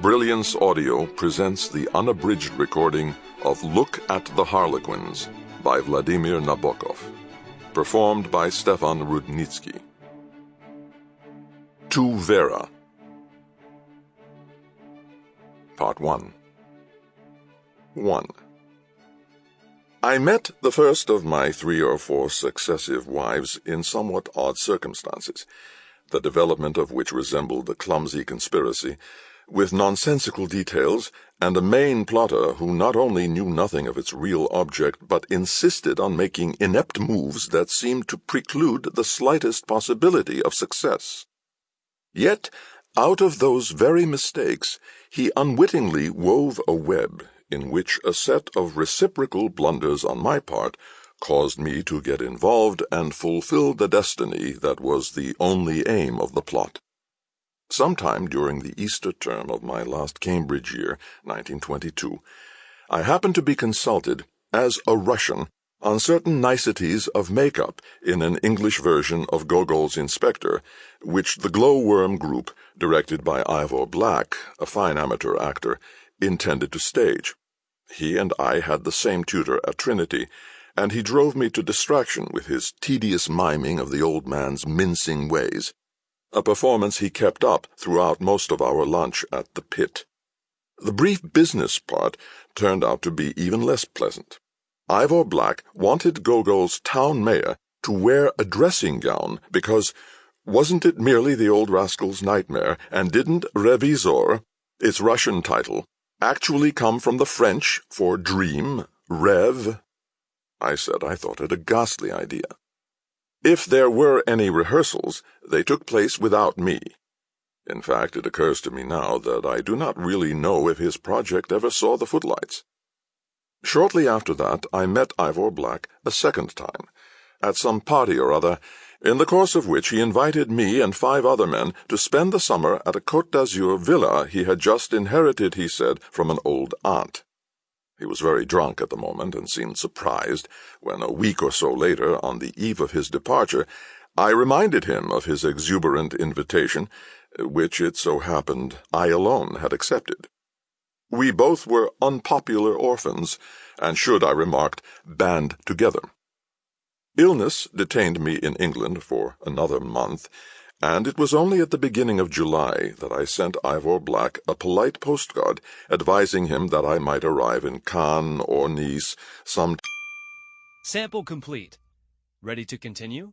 Brilliance Audio presents the unabridged recording of Look at the Harlequins by Vladimir Nabokov, performed by Stefan Rudnicki. To Vera. Part 1 1. I met the first of my three or four successive wives in somewhat odd circumstances, the development of which resembled a clumsy conspiracy with nonsensical details, and a main plotter who not only knew nothing of its real object, but insisted on making inept moves that seemed to preclude the slightest possibility of success. Yet, out of those very mistakes, he unwittingly wove a web in which a set of reciprocal blunders on my part caused me to get involved and fulfill the destiny that was the only aim of the plot. Sometime during the Easter term of my last Cambridge year, 1922, I happened to be consulted, as a Russian, on certain niceties of make-up in an English version of Gogol's Inspector, which the Glowworm Group, directed by Ivor Black, a fine amateur actor, intended to stage. He and I had the same tutor at Trinity, and he drove me to distraction with his tedious miming of the old man's mincing ways a performance he kept up throughout most of our lunch at the Pitt. The brief business part turned out to be even less pleasant. Ivor Black wanted Gogol's town mayor to wear a dressing gown because wasn't it merely the old rascal's nightmare, and didn't Revizor, its Russian title, actually come from the French for dream, rêve? I said I thought it a ghastly idea. If there were any rehearsals, they took place without me. In fact, it occurs to me now that I do not really know if his project ever saw the footlights. Shortly after that, I met Ivor Black a second time, at some party or other, in the course of which he invited me and five other men to spend the summer at a Côte d'Azur villa he had just inherited, he said, from an old aunt. He was very drunk at the moment and seemed surprised when, a week or so later, on the eve of his departure, I reminded him of his exuberant invitation, which it so happened I alone had accepted. We both were unpopular orphans, and should, I remarked, band together. Illness detained me in England for another month, and it was only at the beginning of July that I sent Ivor Black a polite postcard advising him that I might arrive in Cannes or Nice some. Sample complete. Ready to continue?